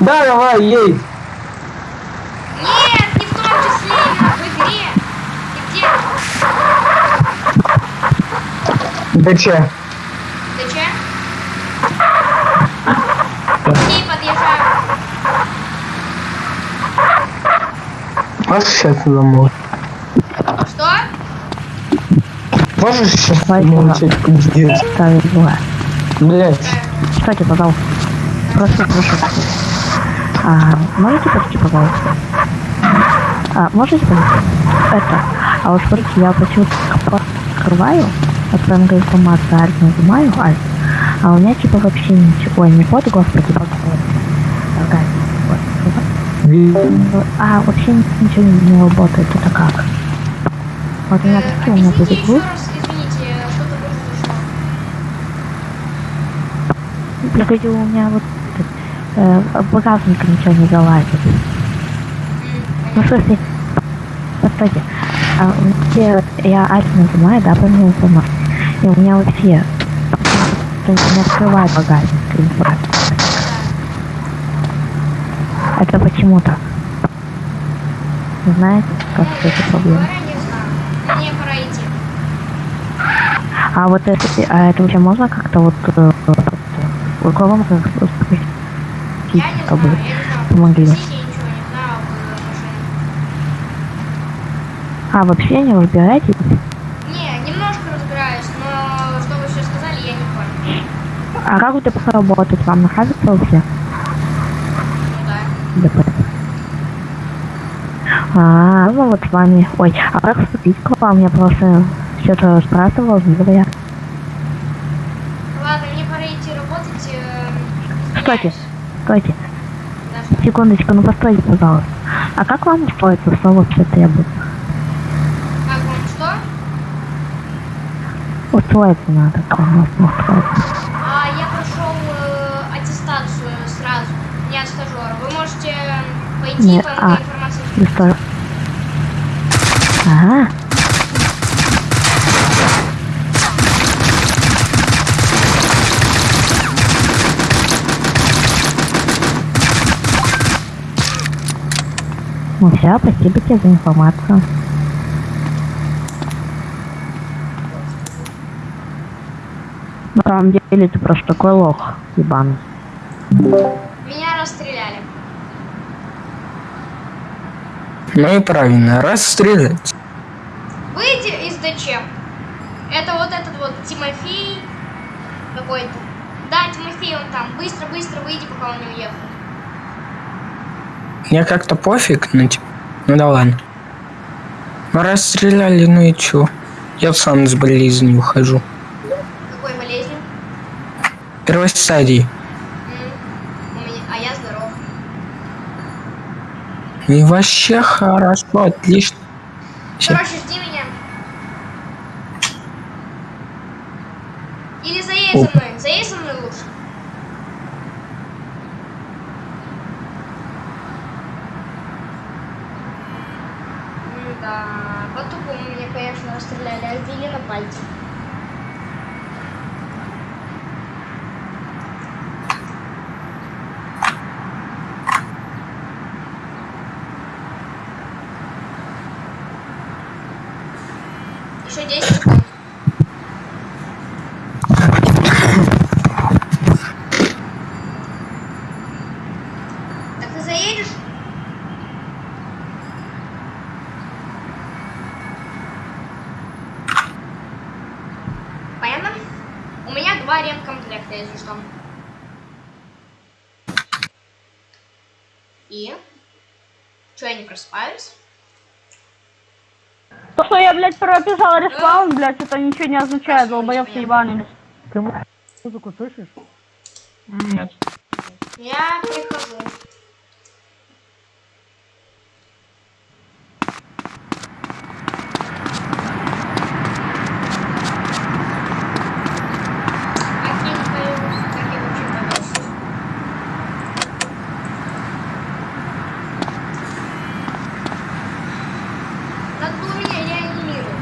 Да, давай, ей. Нет, не в том числе, именно в игре. Ты где? Да че? Ты че? Окей, подъезжаю. Можешь сейчас замолчать? Что? Можешь сейчас Давай замолчать, пиздец? Блять. Кстати, пожалуйста. Просто прошу. А, можете почти, пожалуйста? А, можете? Это. А вот смотрите, я почему-то открываю, вот прям информация альт нажимаю, альт. А у меня типа вообще ничего, ой, не код, господи. Такая, вот. А, вообще ничего не, не работает, это как? Вот у меня, Э, у меня будет произошло. Я говорю, у меня вот э, багажник ничего не залазит. Ну, смысле, постойте, а, где я альт нажимаю, да, помимо информации, и у меня вообще не открывает багажник информации. Это почему так? Знаете, как пора идти. А вот это, а это вообще можно как-то вот э, можно спросить, Я не чтобы знаю, я не знаю. помогли? Я. А, вообще не разбираетесь? Не, немножко разбираюсь, но что вы сейчас сказали, я не понял. А как вот это работать? Вам нравится вообще? Ну да. ДП? А, ну вот с вами. Ой, а как вступить к вам? Я просто что-то спрашивал, говоря. Ладно, мне пора идти работать. э, Стойте, извиняюсь. стойте. Да, что? Секундочку, ну постойте, пожалуйста. А как вам устроиться? Что вообще требуется? Как вам что? Устроиться надо, как вам устроиться. А я прошел э, аттестацию сразу, не от стажера. Вы можете э, пойти Не, по а. информации. Что? Ага. Ну все, спасибо тебе за информацию. На самом деле ты просто такой лох, ебаный. Меня расстреляли. Ну и правильно, расстрелять. Выйди из ДЧ. Это вот этот вот Тимофей какой-то. Да, Тимофей он там. Быстро, быстро выйди, пока он не уехал. Мне как-то пофиг, ну типа, ну да ладно. Расстреляли, ну и чё? Я сам с болезни ухожу. Какой болезнью? Первой стадии. У меня, а я здоров. И вообще хорошо, отлично. Короче, жди меня. Или заедь за мной. Заедь за мной лучше. Да, по-тупому меня, конечно, расстреляли, а ввели на пальце. Еще 10 секунд. Так ты заедешь? Понятно? У меня два ремкомплекта, если что. И? Че, я не просыпаюсь? То, что я, блядь, прописал респаун, блядь, это ничего не означает, долбоёб ты ебаный. Ты музыку слышишь? Нет. Я прихожу. Как я не появлюсь? Как я вообще повешусь? Надо было меня реанимировать.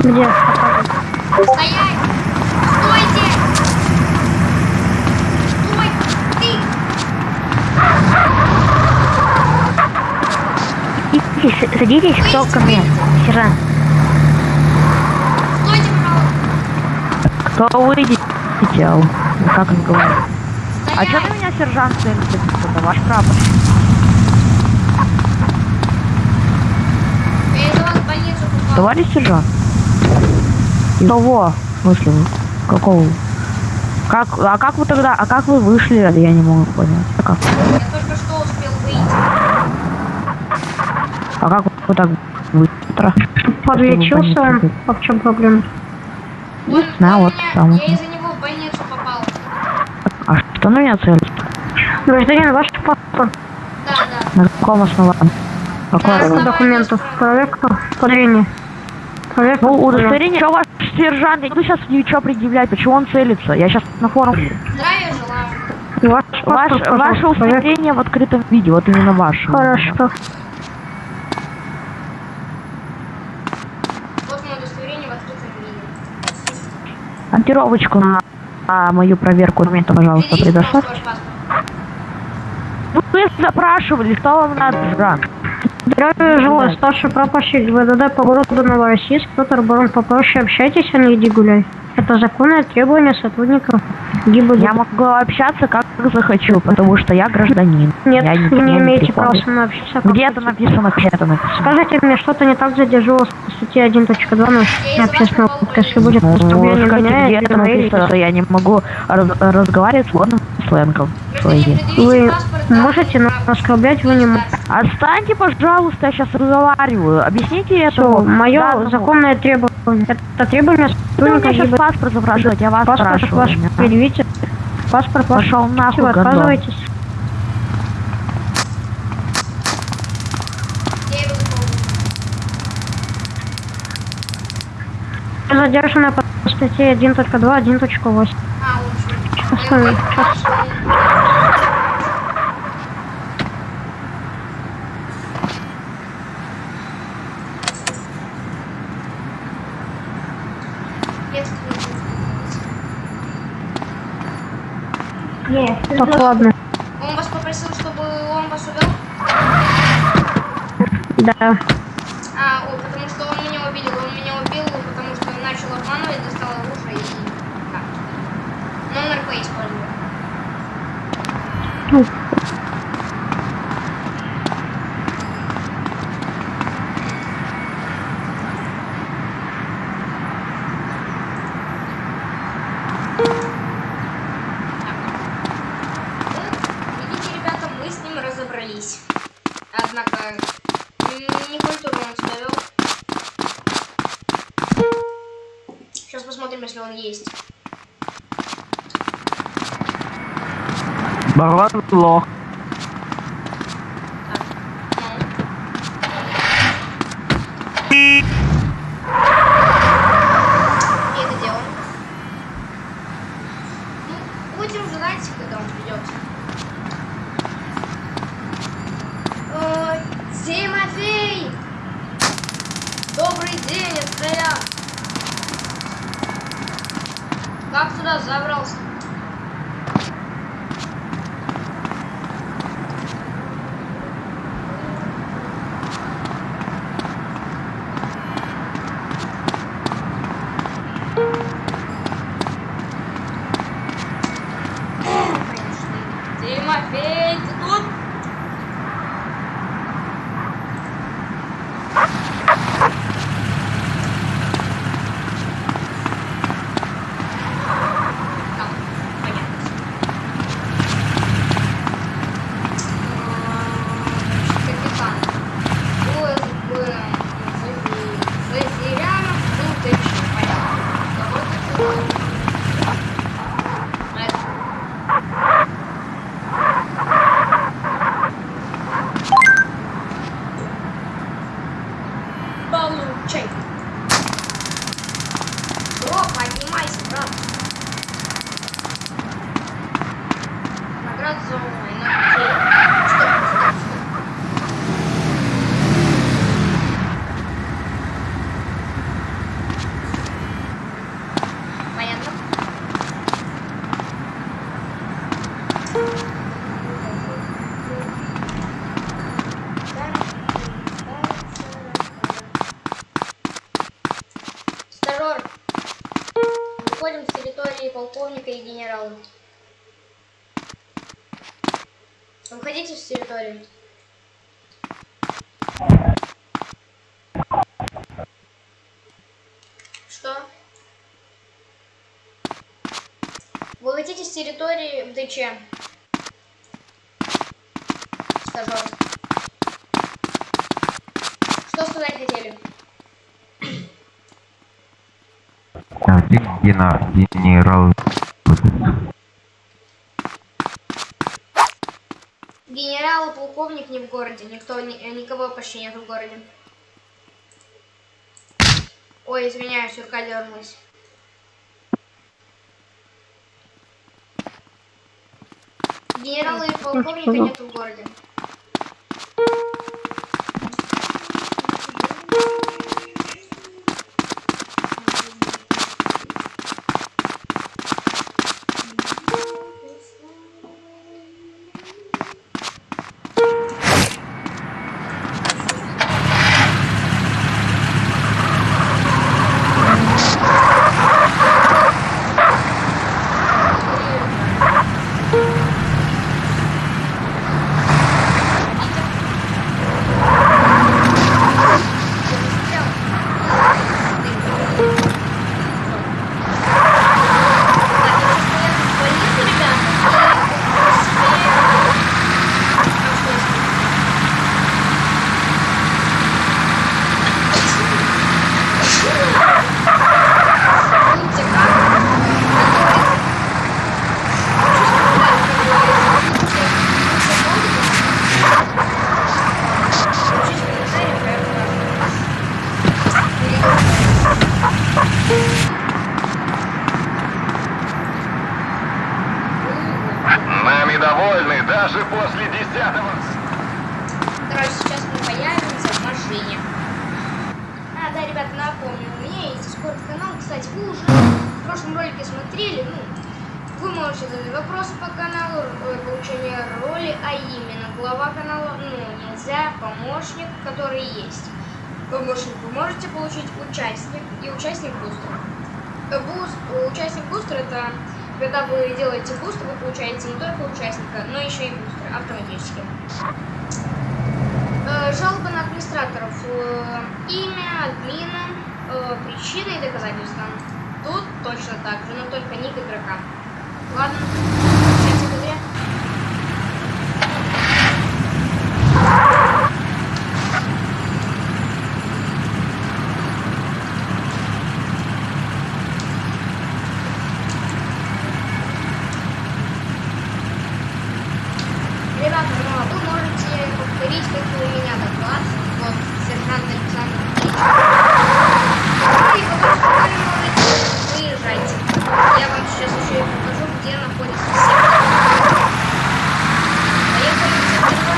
Где? Стоять! Стойте! Стой! Ты! Садитесь, садитесь, кто ко мне? Сержант. Кто выйдет? Хотел. Ну, Как он говорит? А что ты меня сержант целится? Это ваш попал. Товарищ сержант? Кого? В? Какого? Как, а как вы тогда, а как вы вышли? Я не могу понять. А как, Я только что успел выйти. А как вы так быстро? Подлечился, а в чем проблема? Знаю, он вот меня, сам. я из-за него в больницу попал. А что на меня целится? Гражданин, ваш паспорт, Да, да. На каком основании? Какой На орган? основании документов, проверка, подведение. Проверка, Ну, удостоверение, что ваш сержант? Я буду сейчас ничего предъявлять, почему он целится? Я сейчас на форум. Здравия желаю. Ваш Ваш, паспорт, ваше пожалуйста, проверка. удостоверение в открытом виде, вот именно ваше. Хорошо. Вот мое удостоверение в открытом виде. Монтировочку на, на мою проверку документа, пожалуйста, Видите, предоставь. ваш паспорт? Ну, вы запрашивали, что вам надо, Жан? Здравия желаю, старший прапорщик ГВДД по городу Новороссийск, Петр Барон, попроще общайтесь, а не иди гуляй. Это законное требование сотрудников ГИБДД. Я могу общаться как захочу, потому что я гражданин. Нет, я вы не имеете права со мной общаться. как Где это написано? Где это написано? Скажите мне, что-то не так задерживалось по статье 1.2 нарушение общественного порядка, если будет Ну, поступление скажите, меня, где я это написано, что я не могу раз- разговаривать сленгом. Гражданин, своим. предъявите Вы паспорт, да, можете нас оскорблять, вы не можете. Отстаньте, пожалуйста, я сейчас разговариваю. Объясните Все, это. мое законное требование. Это требование Вы у меня сотрудника сейчас паспорт запрашивать, я вас Паспорт спрашиваю. ваш предъявите. Паспорт. Пошел нахуй, в комнату. Задержанная по статье 1.2, 1.8. А, лучше. Останови. Так, ладно. Он вас попросил, чтобы он вас увел? Да. А, о, потому что он меня убил. Он меня убил, потому что начал обманывать, достал оружие и... Да. Но он РП использует. Ну, Ну, видите, ребята, мы с разобрались. Однако, м, не культурно он себя вел. Сейчас посмотрим, если он есть. Барон лох. Так, ну. И это дело. Ну, будем ждать, когда он придет. Ой, Тимофей! Добрый день, это я! Как туда забрался? Территории. Что? Выходите с территории ДЧ. Стажер. Что сказать хотели? А, гена- генерал. Генерал и полковник не в городе. Никто, ни- э, никого почти нет в городе. Ой, извиняюсь, рука дернулась. Генерала и полковника нет в городе. Нами довольны даже после десятого... Короче, сейчас мы появимся в машине. А, да, ребят, напомню, у меня есть Discord канал. Кстати, вы уже в прошлом ролике смотрели, ну, вы можете задать вопросы по каналу, э, получение роли, а именно глава канала, ну, нельзя, помощник, который есть. Помощник вы можете получить участник и участник бустера. Э, Буст, участник бустера это когда вы делаете бустер, вы получаете не только участника, но еще и бустер автоматически. Э, Жалоба на администраторов. Имя, админа, причины и доказательства. Точно так же, но только ник игрока. Ладно, всем секунде. Ребята, ну а вы можете повторить, как у меня доклад. Вот, сержант Александр Ильич. Ну и потом спокойно можете выезжать. Я вам сейчас еще и покажу, где находится сектор. Поехали в сектор два.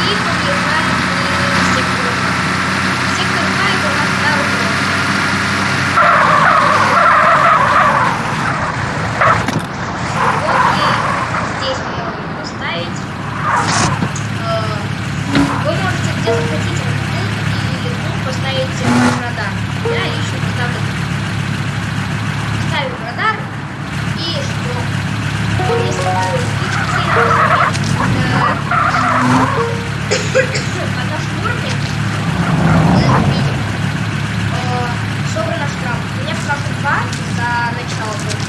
И подъезжаем к сектору 2. Сектор 2 это у нас второй уровень. Вот и здесь мы можем поставить. Э, Вы можете где захотите тут или тут поставить ваш радар. Я еще поставлю тут. Ставим радар и что? Вот если вы видите, э, по нашему уровню мы видим э, собрано штраф. У 2 за начало только.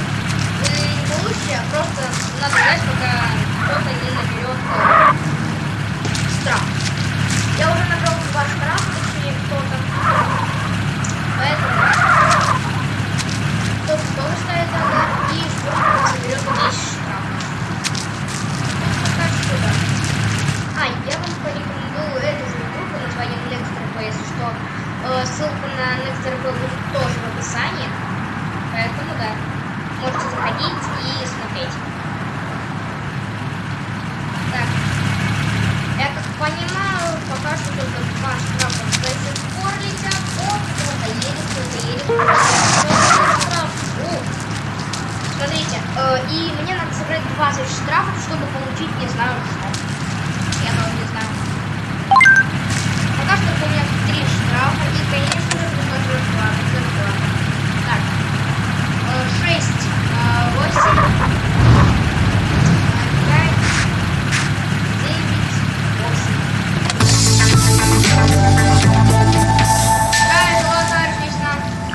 Вы не получите, а просто надо ждать, пока кто-то не наберет э, штраф. Я уже набрал два штрафа, точнее кто-то. Поэтому кто-то тоже ставит радар и скоро соберет 10 штрафов. Ну, пока. А, я вам порекомендую эту же игру под названием Nexter, если что. Э, ссылку на Nexter чтобы Поэтому да. Можете заходить и смотреть.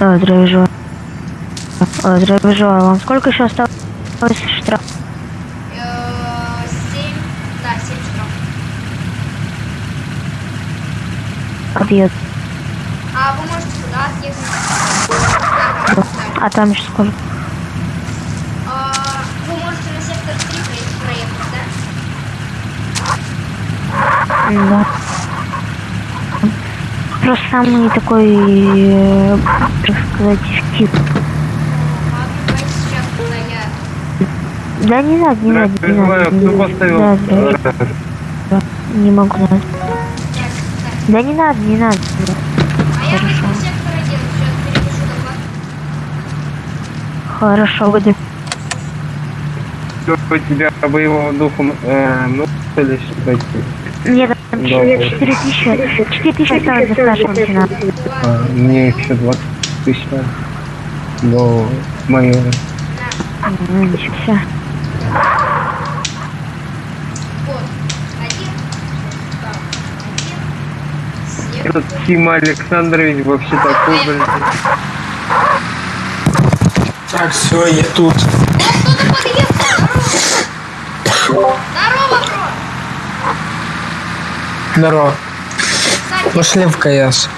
А, здравия желаю. Вам сколько еще осталось штраф? Семь. Да, семь штрафов. Отъезд. А вы можете сюда отъехать. А там еще сколько? Вы можете на сектор 3 проехать, проехать, да? Да. Просто самый такой, э, так сказать, тип. Да не надо, не надо, не надо. не. Да, да, да. Не могу. Да не надо, не надо. А я возьму сектор 1, сейчас перепишу доклад. Хорошо, буду. у тебя боевого духа э, ну, или что Нет, там Добрый. 4 тысячи, 4 тысячи осталось до старшего лейтенанта. а, Мне еще 20 тысяч надо до майора. Все. Этот Тима Александрович вообще такой, блин. Так, все, я тут. О, кто-то подъехал! Здорово! Здорово, бро! Здорово. Пошли в КС.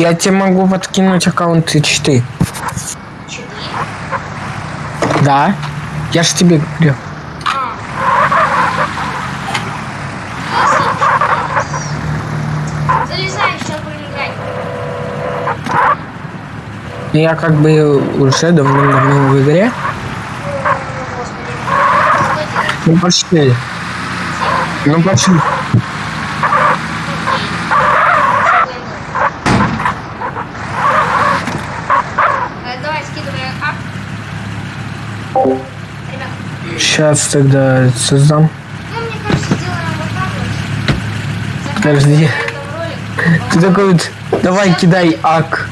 я тебе могу подкинуть аккаунты читы. 4. Да? Я ж тебе говорю. А. Залезай. Я как бы уже давно-давно в игре. Ну пошли. Ну пошли. Сейчас тогда создам. ну, мне кажется, вот. Подожди. Ты такой вот, давай кидай ак.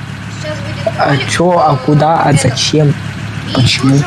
А чё, а э, куда, а зачем? Почему?